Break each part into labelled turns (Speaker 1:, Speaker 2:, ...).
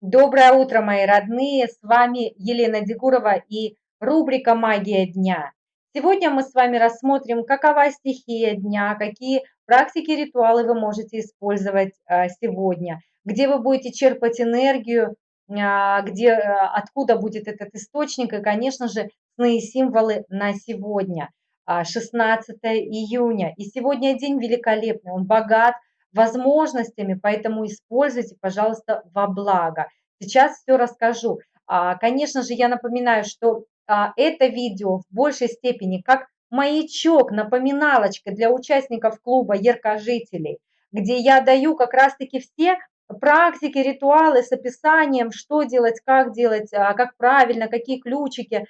Speaker 1: Доброе утро, мои родные! С вами Елена Дегурова и рубрика «Магия дня». Сегодня мы с вами рассмотрим, какова стихия дня, какие практики, ритуалы вы можете использовать а, сегодня, где вы будете черпать энергию, а, где, а, откуда будет этот источник и, конечно же, сны и символы на сегодня, 16 июня. И сегодня день великолепный, он богат возможностями, поэтому используйте, пожалуйста, во благо. Сейчас все расскажу. А, конечно же, я напоминаю, что а, это видео в большей степени как маячок, напоминалочка для участников клуба яркожителей, где я даю как раз-таки все практики, ритуалы с описанием, что делать, как делать, а, как правильно, какие ключики.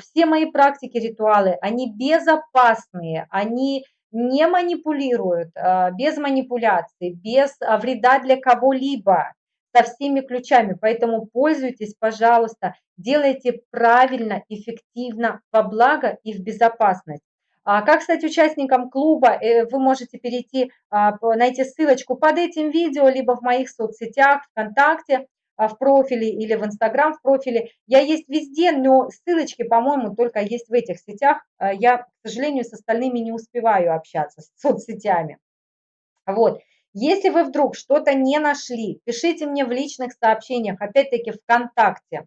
Speaker 1: Все мои практики, ритуалы, они безопасные, они не манипулируют, без манипуляций, без вреда для кого-либо, со всеми ключами. Поэтому пользуйтесь, пожалуйста, делайте правильно, эффективно, во благо и в безопасность. А как стать участником клуба? Э, вы можете перейти, найти ссылочку под этим видео, либо в моих соцсетях, ВКонтакте. А, в профиле или в Инстаграм в профиле. Я есть везде, но ссылочки, по-моему, только есть в этих сетях. А, я, к сожалению, с остальными не успеваю общаться, с соцсетями. Вот. Если вы вдруг что-то не нашли, пишите мне в личных сообщениях, опять-таки ВКонтакте,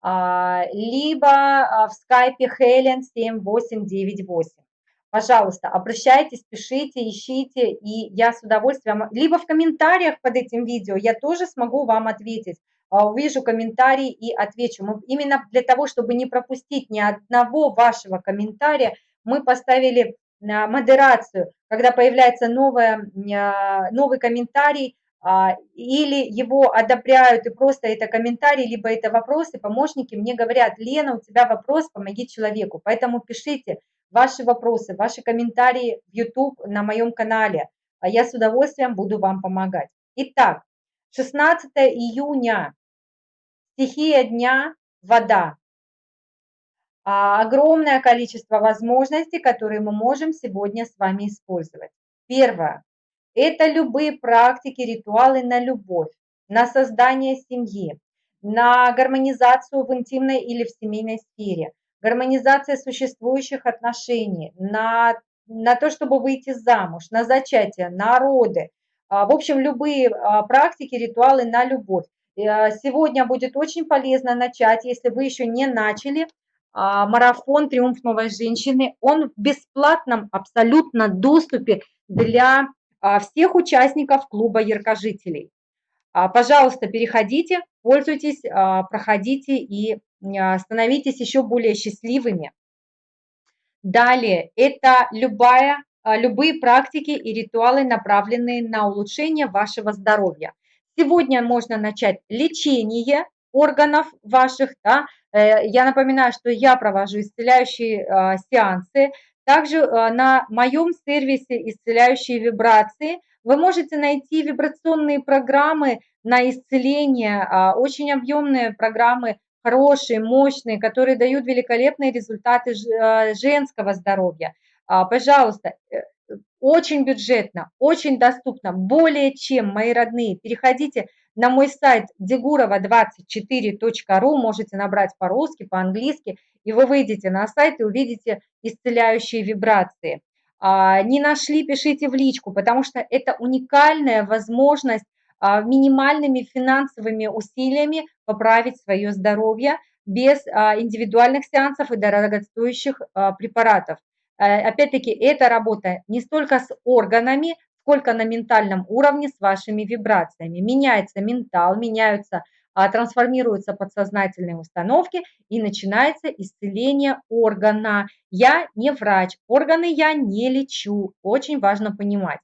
Speaker 1: а, либо в скайпе Helen 7898. Пожалуйста, обращайтесь, пишите, ищите, и я с удовольствием, либо в комментариях под этим видео я тоже смогу вам ответить. А, увижу комментарий и отвечу. Мы, именно для того, чтобы не пропустить ни одного вашего комментария, мы поставили а, модерацию, когда появляется новое, а, новый комментарий, или его одобряют, и просто это комментарий, либо это вопросы, помощники мне говорят, Лена, у тебя вопрос, помоги человеку. Поэтому пишите, ваши вопросы, ваши комментарии в YouTube на моем канале. А я с удовольствием буду вам помогать. Итак, 16 июня, стихия дня – вода. А, огромное количество возможностей, которые мы можем сегодня с вами использовать. Первое – это любые практики, ритуалы на любовь, на создание семьи, на гармонизацию в интимной или в семейной сфере, гармонизация существующих отношений, на, на то, чтобы выйти замуж, на зачатие, на роды. А, в общем, любые а, практики, ритуалы на любовь. Сегодня будет очень полезно начать, если вы еще не начали, марафон «Триумф новой женщины». Он в бесплатном абсолютно доступе для всех участников клуба яркожителей. Пожалуйста, переходите, пользуйтесь, проходите и а, становитесь еще более счастливыми. Далее, это любая, а, любые практики и ритуалы, направленные на улучшение вашего здоровья. Сегодня можно начать лечение органов ваших. Да? Э, я напоминаю, что я провожу исцеляющие а, сеансы. Также на моем сервисе «Исцеляющие вибрации» вы можете найти вибрационные программы на исцеление, очень объемные программы хорошие, мощные, которые дают великолепные результаты женского здоровья. А, пожалуйста, э, очень бюджетно, очень доступно, более чем, мои родные. Переходите на мой сайт degurova24.ru, можете набрать по-русски, по-английски, и вы выйдете на сайт и увидите исцеляющие вибрации. А, не нашли, пишите в личку, потому что это уникальная возможность а, минимальными финансовыми усилиями поправить свое здоровье без а, индивидуальных сеансов и дорогостоящих препаратов. Опять-таки, эта работа не столько с органами, сколько на ментальном уровне с вашими вибрациями. Меняется ментал, меняются, трансформируются подсознательные установки и начинается исцеление органа. Я не врач, органы я не лечу, очень важно понимать.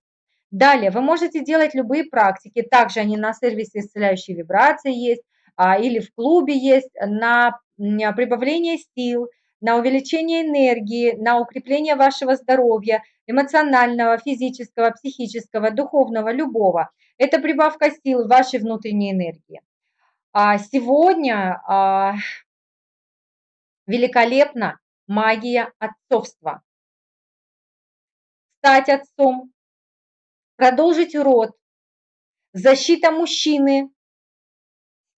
Speaker 1: Далее, вы можете делать любые практики, также они на сервисе исцеляющие вибрации есть, а, или в клубе есть, на прибавление сил, на увеличение энергии, на укрепление вашего здоровья, эмоционального, физического, психического, духовного, любого. Это прибавка сил вашей внутренней энергии. А сегодня а, великолепна магия отцовства. Стать отцом, продолжить род, защита мужчины,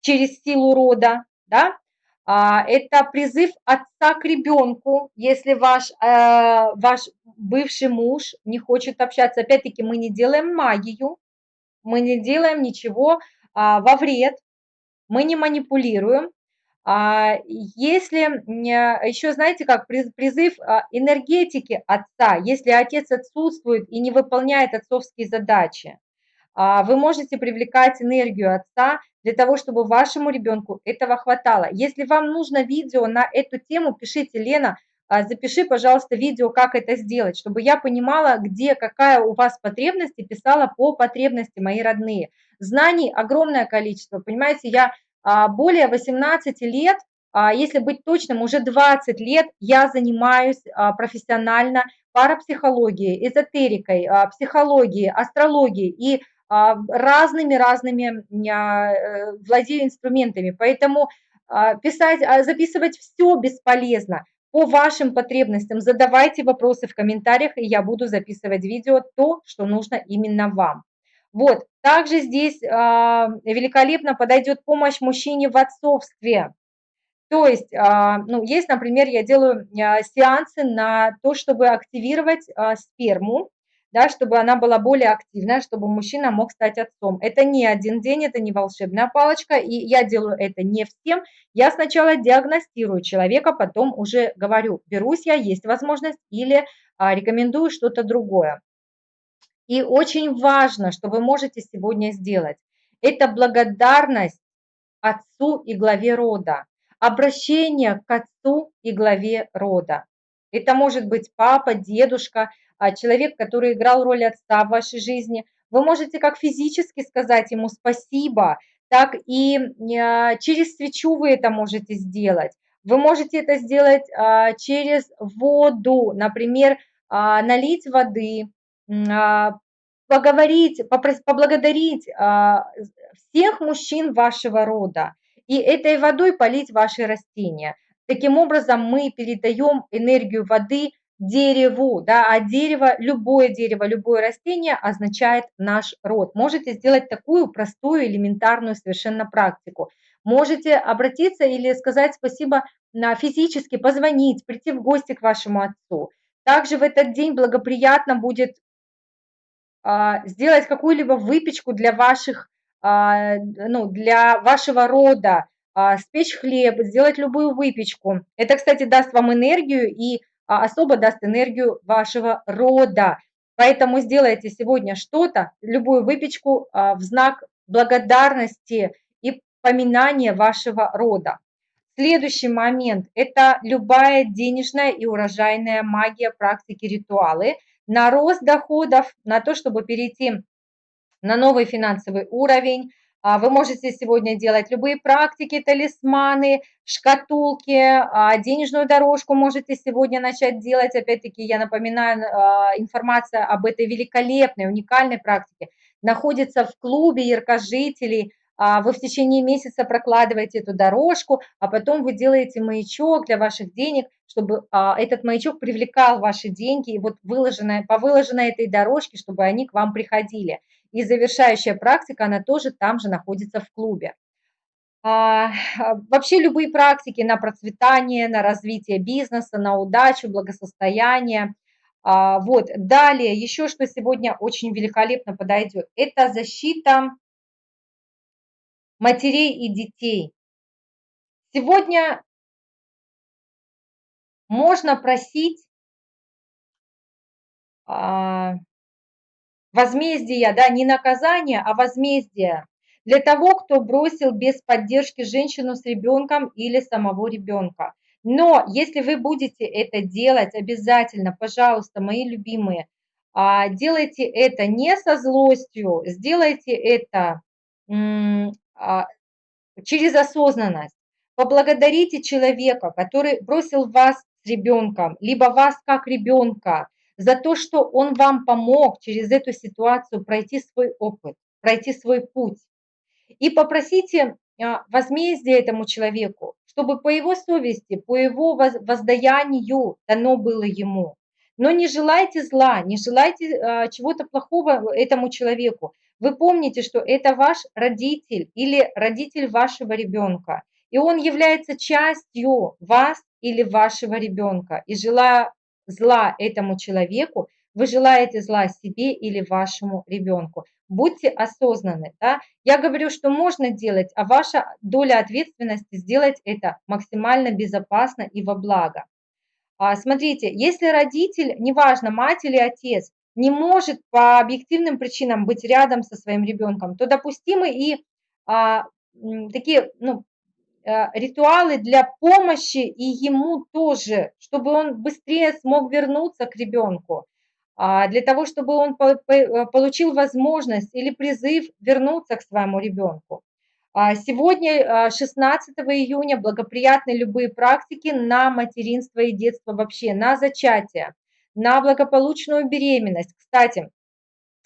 Speaker 1: через силу рода, да, это призыв отца к ребенку, если ваш, э, ваш бывший муж не хочет общаться. Опять-таки мы не делаем магию, мы не делаем ничего а, во вред, мы не манипулируем. А, если еще, знаете, как призыв энергетики отца, если отец отсутствует и не выполняет отцовские задачи, вы можете привлекать энергию отца для того, чтобы вашему ребенку этого хватало. Если вам нужно видео на эту тему, пишите, Лена, а, запиши, пожалуйста, видео, как это сделать, чтобы я понимала, где, какая у вас потребность, и писала по потребности, мои родные. Знаний огромное количество, понимаете, я а, более 18 лет, а, если быть точным, уже 20 лет я занимаюсь профессионально парапсихологией, эзотерикой, психологией, астрологией, и разными-разными э, владею инструментами, поэтому а, писать, а, записывать все бесполезно. По вашим потребностям задавайте вопросы в комментариях, и я буду записывать видео то, что нужно именно вам. Вот, также здесь а, великолепно подойдет помощь мужчине в отцовстве. То есть, ну, есть, например, я делаю сеансы на то, чтобы активировать сперму, да, чтобы она была более активная, чтобы мужчина мог стать отцом. Это не один день, это не волшебная палочка, и я делаю это не всем. Я сначала диагностирую человека, потом уже говорю, берусь я, есть возможность, или а, рекомендую что-то другое. И очень важно, что вы можете сегодня сделать, это благодарность отцу и главе рода, обращение к отцу и главе рода. Это может быть папа, дедушка, человек, который играл роль отца в вашей жизни. Вы можете как физически сказать ему спасибо, так и а, через свечу вы это можете сделать. Вы можете это сделать а, через воду, например, налить воды, поговорить, поблагодарить всех мужчин вашего рода и этой водой полить ваши растения. Таким образом, мы передаем энергию воды дереву, да, а дерево, любое дерево, любое растение означает наш род. Можете сделать такую простую, элементарную совершенно практику. Можете обратиться или сказать спасибо на физически, позвонить, прийти в гости к вашему отцу. Также в этот день благоприятно будет а, сделать какую-либо выпечку для ваших, а, ну, для вашего рода, а, спечь хлеб, сделать любую выпечку. Это, кстати, даст вам энергию и особо даст энергию вашего рода. Поэтому сделайте сегодня что-то, любую выпечку а, в знак благодарности и поминания вашего рода. Следующий момент – это любая денежная и урожайная магия, практики, ритуалы на рост доходов, на то, чтобы перейти на новый финансовый уровень, а, вы можете сегодня делать любые практики, талисманы, шкатулки, а, денежную дорожку можете сегодня начать делать. Опять-таки, я напоминаю, а, информация об этой великолепной, уникальной практике находится в клубе яркожителей. Вы в течение месяца прокладываете эту дорожку, а потом вы делаете маячок для ваших денег, чтобы этот маячок привлекал ваши деньги, и вот выложенная, по выложенной этой дорожке, чтобы они к вам приходили. И завершающая практика, она тоже там же находится в клубе. А, вообще любые практики на процветание, на развитие бизнеса, на удачу, благосостояние. А, вот, далее, еще что сегодня очень великолепно подойдет, это защита матерей и детей. Сегодня можно просить а, возмездия, да, не наказание, а возмездие для того, кто бросил без поддержки женщину с ребенком или самого ребенка. Но если вы будете это делать, обязательно, пожалуйста, мои любимые, а, делайте это не со злостью, сделайте это а, через осознанность. Поблагодарите человека, который бросил вас с ребенком, либо вас как ребенка, за то, что он вам помог через эту ситуацию пройти свой опыт, пройти свой путь. И попросите а, возмездие этому человеку, чтобы по его совести, по его воздаянию дано было ему. Но не желайте зла, не желайте а, чего-то плохого этому человеку. вы помните, что это ваш родитель или родитель вашего ребенка, и он является частью вас или вашего ребенка. И желая зла этому человеку, вы желаете зла себе или вашему ребенку. Будьте осознанны. Да? Я говорю, что можно делать, а ваша доля ответственности сделать это максимально безопасно и во благо. А, смотрите, если родитель, неважно, мать или отец, не может по объективным причинам быть рядом со своим ребенком, то допустимы и а, такие ну, ритуалы для помощи и ему тоже, чтобы он быстрее смог вернуться к ребенку, а, для того, чтобы он э, получил возможность или призыв вернуться к своему ребенку. А, сегодня, 16 а, июня, благоприятны любые практики на материнство и детство вообще, на зачатие, на благополучную беременность. Кстати,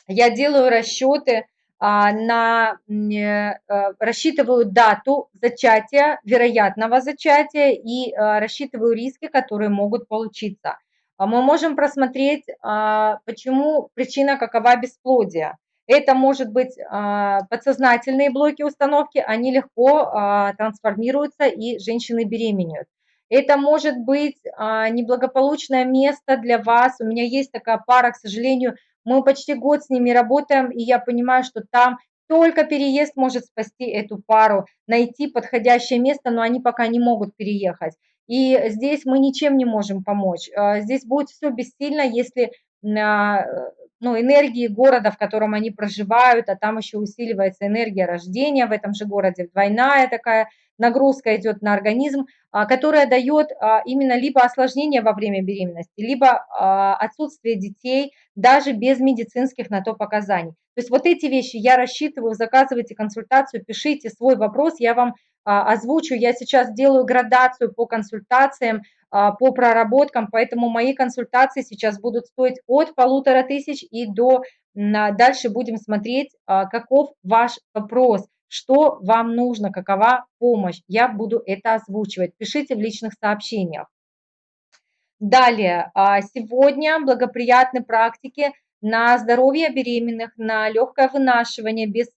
Speaker 1: я делаю расчеты на, э, рассчитываю дату зачатия, вероятного зачатия и рассчитываю риски, которые могут получиться. Мы можем просмотреть, почему причина какова бесплодия. Это может быть а, подсознательные блоки установки, они легко а, трансформируются и женщины беременеют. Это может быть а, неблагополучное место для вас. У меня есть такая пара, к сожалению, мы почти год с ними работаем, и я понимаю, что там только переезд может спасти эту пару, найти подходящее место, но они пока не могут переехать. И здесь мы ничем не можем помочь. Здесь будет все бессильно, если ну, энергии города, в котором они проживают, а там еще усиливается энергия рождения в этом же городе, двойная такая нагрузка идет на организм, а, которая дает а, именно либо осложнение во время беременности, либо а, отсутствие детей даже без медицинских на то показаний. То есть вот эти вещи я рассчитываю, заказывайте консультацию, пишите свой вопрос, я вам озвучу. Я сейчас делаю градацию по консультациям, по проработкам, поэтому мои консультации сейчас будут стоить от полутора тысяч и до, дальше будем смотреть, каков ваш вопрос, что вам нужно, какова помощь. Я буду это озвучивать. Пишите в личных сообщениях. Далее, а, сегодня благоприятны практики на здоровье беременных, на легкое вынашивание без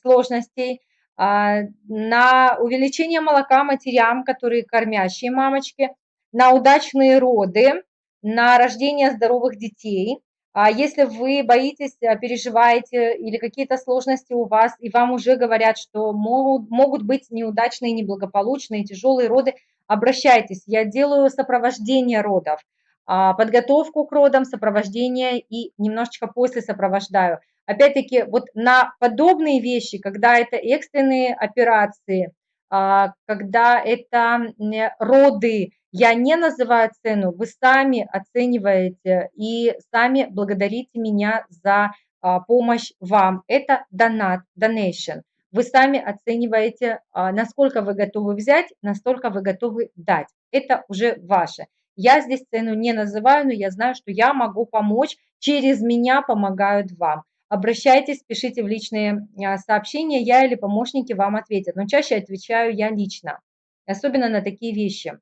Speaker 1: сложностей, а, на увеличение молока матерям, которые кормящие мамочки, на удачные роды, на рождение здоровых детей. А если вы боитесь, а, переживаете или какие-то сложности у вас, и вам уже говорят, что могут, могут быть неудачные, неблагополучные, тяжелые роды, обращайтесь. Я делаю сопровождение родов, подготовку к родам, сопровождение и немножечко после сопровождаю. Опять-таки, вот на подобные вещи, когда это экстренные операции, а, когда это роды, я не называю цену, вы сами оцениваете и сами благодарите меня за а, помощь вам. Это донат, donation. Вы сами оцениваете, а, насколько вы готовы взять, настолько вы готовы дать. Это уже ваше. Я здесь цену не называю, но я знаю, что я могу помочь, через меня помогают вам. Обращайтесь, пишите в личные а, сообщения, я или помощники вам ответят. Но чаще отвечаю я лично, особенно на такие вещи.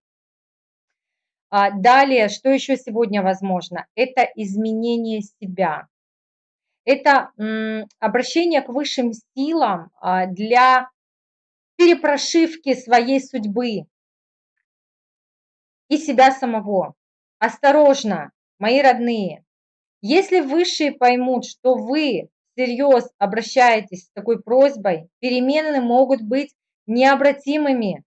Speaker 1: А, далее, что еще сегодня возможно? Это изменение себя. Это обращение к высшим силам а, для перепрошивки своей судьбы и себя самого. Осторожно, мои родные, если высшие поймут, что вы всерьез обращаетесь с такой просьбой, перемены могут быть необратимыми,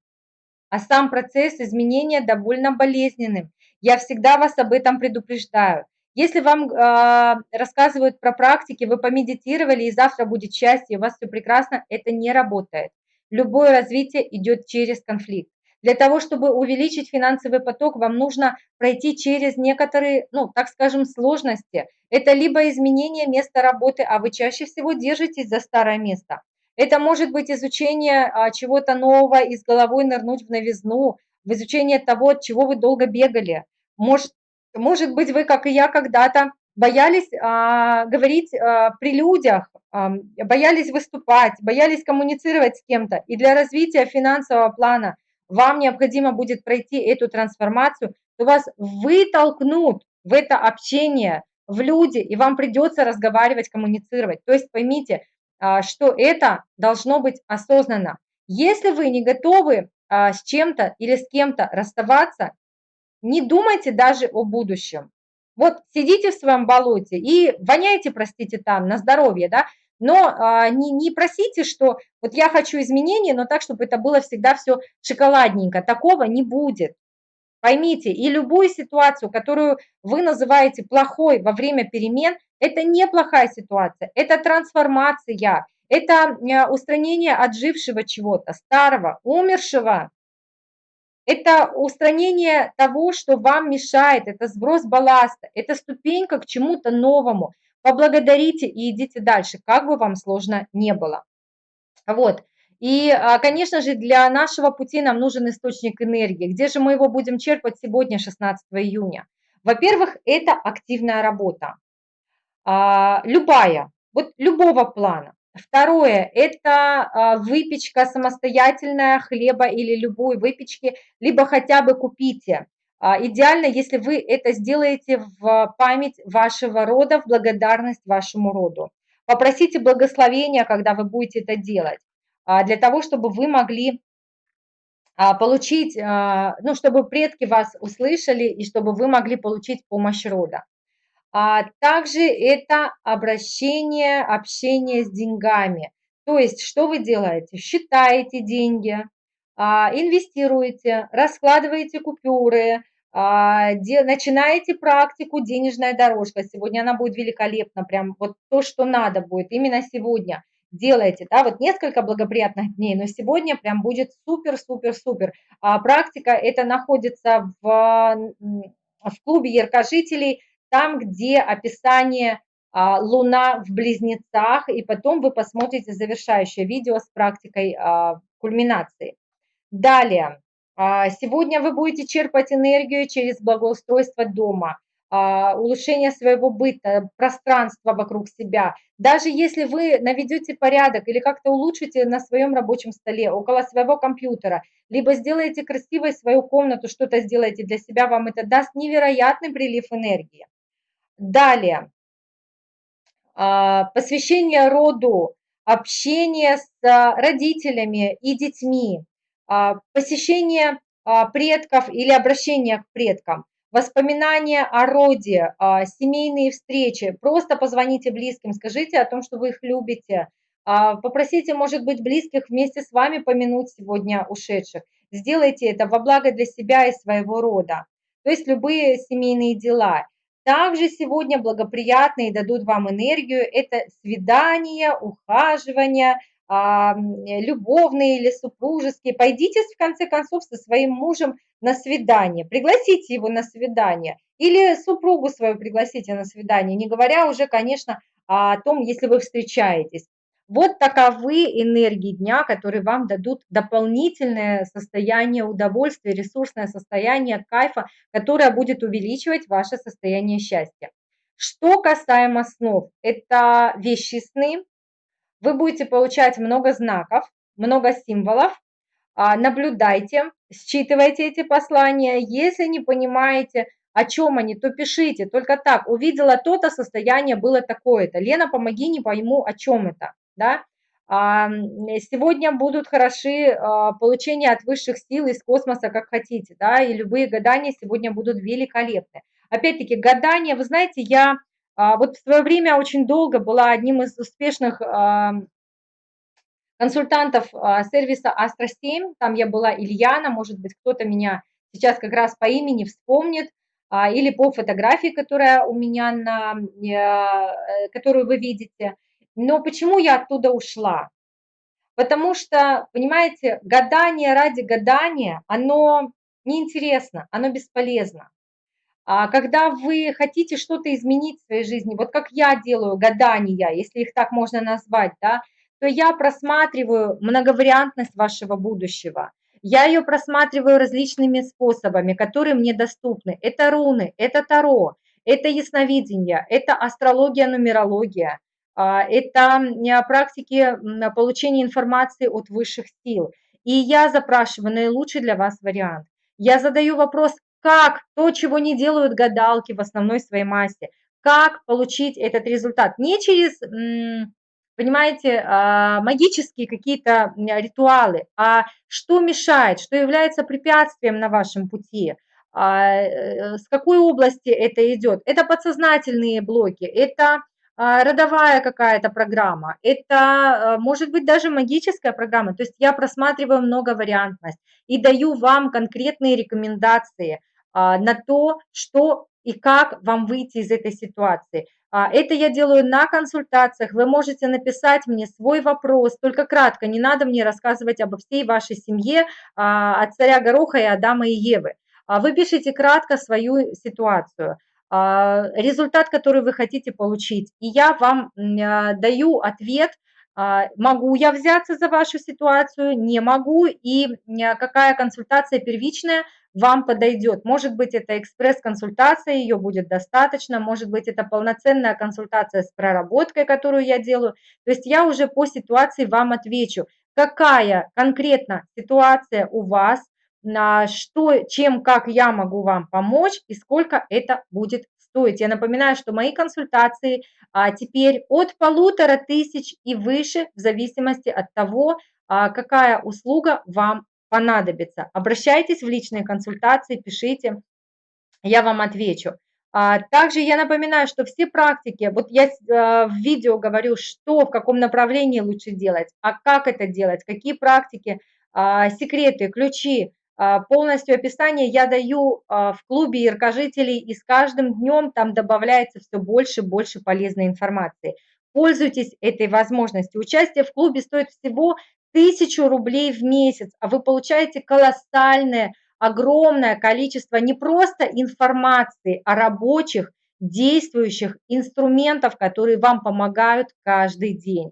Speaker 1: а сам процесс изменения довольно болезненным. Я всегда вас об этом предупреждаю. Если вам э, рассказывают про практики, вы помедитировали и завтра будет счастье, у вас все прекрасно, это не работает. Любое развитие идет через конфликт. Для того, чтобы увеличить финансовый поток, вам нужно пройти через некоторые, ну, так скажем, сложности. Это либо изменение места работы, а вы чаще всего держитесь за старое место. Это может быть изучение а, чего-то нового и с головой нырнуть в новизну, в изучение того, от чего вы долго бегали. Может, может быть, вы, как и я когда-то, боялись а, говорить а, при людях, а, боялись выступать, боялись коммуницировать с кем-то. И для развития финансового плана вам необходимо будет пройти эту трансформацию, то вас вытолкнут в это общение, в люди, и вам придется разговаривать, коммуницировать. То есть поймите, а, что это должно быть осознанно. Если вы не готовы а, с чем-то или с кем-то расставаться, не думайте даже о будущем. Вот сидите в своем болоте и воняйте, простите, там, на здоровье, да, но а, не, не просите, что вот я хочу изменения, но так, чтобы это было всегда все шоколадненько. Такого не будет. Поймите, и любую ситуацию, которую вы называете плохой во время перемен, это не плохая ситуация, это трансформация, это э, устранение отжившего чего-то, старого, умершего. Это устранение того, что вам мешает, это сброс балласта, это ступенька к чему-то новому. Поблагодарите и идите дальше, как бы вам сложно не было. Вот. И, а, конечно же, для нашего пути нам нужен источник энергии. Где же мы его будем черпать сегодня, 16 июня? Во-первых, это активная работа. А, любая, вот любого плана. Второе – это а, выпечка самостоятельная хлеба или любой выпечки, либо хотя бы купите. Идеально, если вы это сделаете в память вашего рода, в благодарность вашему роду. Попросите благословения, когда вы будете это делать. А, для того, чтобы вы могли а, получить, а, ну, чтобы предки вас услышали и чтобы вы могли получить помощь рода. Также это обращение, общение с деньгами. То есть, что вы делаете? Считаете деньги, инвестируете, раскладываете купюры, начинаете практику «Денежная дорожка». Сегодня она будет великолепна, прям вот то, что надо будет именно сегодня делаете, да, вот несколько благоприятных дней, но сегодня прям будет супер-супер-супер. А практика это находится в, в клубе яркожителей, там, где описание а, Луна в близнецах, и потом вы посмотрите завершающее видео с практикой а, кульминации. Далее, а, сегодня вы будете черпать энергию через благоустройство дома – а, улучшение своего быта, пространства вокруг себя. Даже если вы наведете порядок или как-то улучшите на своем рабочем столе, около своего компьютера, либо сделаете красивой свою комнату, что-то сделаете для себя, вам это даст невероятный прилив энергии. Далее, а, посвящение роду, общение с родителями и детьми, а, посещение предков или обращение к предкам воспоминания о роде, а, семейные встречи. Просто позвоните близким, скажите о том, что вы их любите. А, попросите, может быть, близких вместе с вами помянуть сегодня ушедших. Сделайте это во благо для себя и своего рода. То есть любые семейные дела. Также сегодня благоприятные дадут вам энергию. Это свидания, ухаживания, а, любовные или супружеские. Пойдите, в конце концов, со своим мужем на свидание, пригласите его на свидание или супругу свою пригласите на свидание, не говоря уже, конечно, о том, если вы встречаетесь. Вот таковы энергии дня, которые вам дадут дополнительное состояние удовольствия, ресурсное состояние кайфа, которое будет увеличивать ваше состояние счастья. Что касаемо снов, это вещи сны, вы будете получать много знаков, много символов, а, наблюдайте, считывайте эти послания. Если не понимаете, о чем они, то пишите. Только так, увидела то-то, состояние было такое-то. Лена, помоги, не пойму, о чем это. Да? А, сегодня будут хороши а, получения от высших сил из космоса, как хотите. Да? И любые гадания сегодня будут великолепны. Опять-таки, гадания, вы знаете, я вот в свое время очень долго была одним из успешных консультантов а, сервиса Astra 7, там я была Ильяна, может быть, кто-то меня сейчас как раз по имени вспомнит, а, или по фотографии, которая у меня на, э, которую вы видите. Но почему я оттуда ушла? Потому что, понимаете, гадание ради гадания, оно неинтересно, оно бесполезно. А когда вы хотите что-то изменить в своей жизни, вот как я делаю гадания, если их так можно назвать, да, то я просматриваю многовариантность вашего будущего. Я ее просматриваю различными способами, которые мне доступны. Это руны, это таро, это ясновидение, это астрология, нумерология, а, это практики получения информации от высших сил. И я запрашиваю наилучший для вас вариант. Я задаю вопрос, как то, чего не делают гадалки в основной своей массе. как получить этот результат. Не через, понимаете, а, магические какие-то ритуалы, а что мешает, что является препятствием на вашем пути, а, э, с какой области это идет. Это подсознательные блоки, это а, родовая какая-то программа, это может быть даже магическая программа. То есть я просматриваю многовариантность и даю вам конкретные рекомендации на то, что и как вам выйти из этой ситуации. А, это я делаю на консультациях. Вы можете написать мне свой вопрос, только кратко, не надо мне рассказывать обо всей вашей семье, а, от царя Гороха и Адама и Евы. А, вы пишите кратко свою ситуацию, результат, который вы хотите получить, и я вам даю ответ, могу я взяться за вашу ситуацию, не могу, и какая консультация первичная – вам подойдет. Может быть, это экспресс-консультация, ее будет достаточно, может быть, это полноценная консультация с проработкой, которую я делаю. То есть я уже по ситуации вам отвечу, какая конкретно ситуация у вас, на что, чем, как я могу вам помочь и сколько это будет стоить. Я напоминаю, что мои консультации а, теперь от полутора тысяч и выше, в зависимости от того, а, какая услуга вам понадобится. Обращайтесь в личные консультации, пишите, я вам отвечу. А, также я напоминаю, что все практики, вот я а, в видео говорю, что, в каком направлении лучше делать, а как это делать, какие практики, а, секреты, ключи, полностью описание я даю в клубе яркожителей, и с каждым днем там добавляется все больше и больше полезной информации. Пользуйтесь этой возможностью. Участие в клубе стоит всего тысячу рублей в месяц, а вы получаете колоссальное, огромное количество не просто информации, а рабочих, действующих инструментов, которые вам помогают каждый день.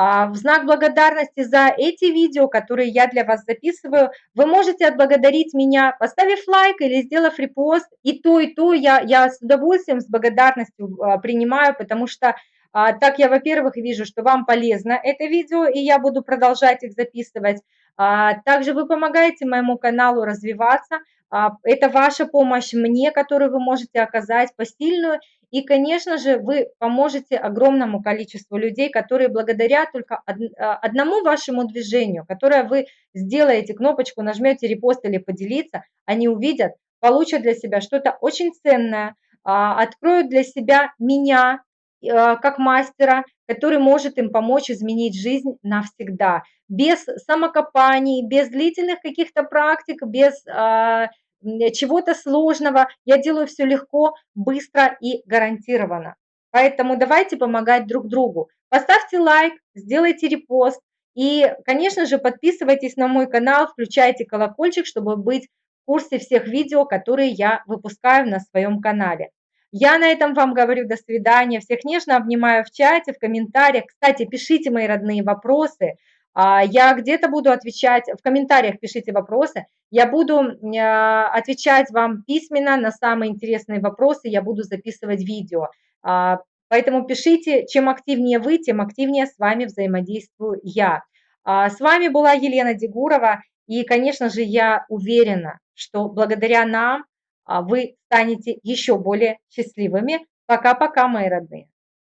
Speaker 1: А, в знак благодарности за эти видео, которые я для вас записываю, вы можете отблагодарить меня, поставив лайк или сделав репост. И то, и то я, я с удовольствием, с благодарностью а, принимаю, потому что а, так я, во-первых, вижу, что вам полезно это видео, и я буду продолжать их записывать. А, также вы помогаете моему каналу развиваться. А, это ваша помощь мне, которую вы можете оказать посильную. И, конечно же, вы поможете огромному количеству людей, которые благодаря только одному вашему движению, которое вы сделаете, кнопочку нажмете репост или поделиться, они увидят, получат для себя что-то очень ценное, откроют для себя меня, как мастера, который может им помочь изменить жизнь навсегда. Без самокопаний, без длительных каких-то практик, без а, чего-то сложного. Я делаю все легко, быстро и гарантированно. Поэтому давайте помогать друг другу. Поставьте лайк, сделайте репост. И, конечно же, подписывайтесь на мой канал, включайте колокольчик, чтобы быть в курсе всех видео, которые я выпускаю на своем канале. Я на этом вам говорю до свидания. Всех нежно обнимаю в чате, в комментариях. Кстати, пишите мои родные вопросы. А, я где-то буду отвечать, в комментариях пишите вопросы. Я буду а, отвечать вам письменно на самые интересные вопросы. Я буду записывать видео. А, поэтому пишите, чем активнее вы, тем активнее с вами взаимодействую я. С вами была Елена Дегурова. И, конечно же, я уверена, что благодаря нам вы станете еще более счастливыми. Пока-пока, мои родные.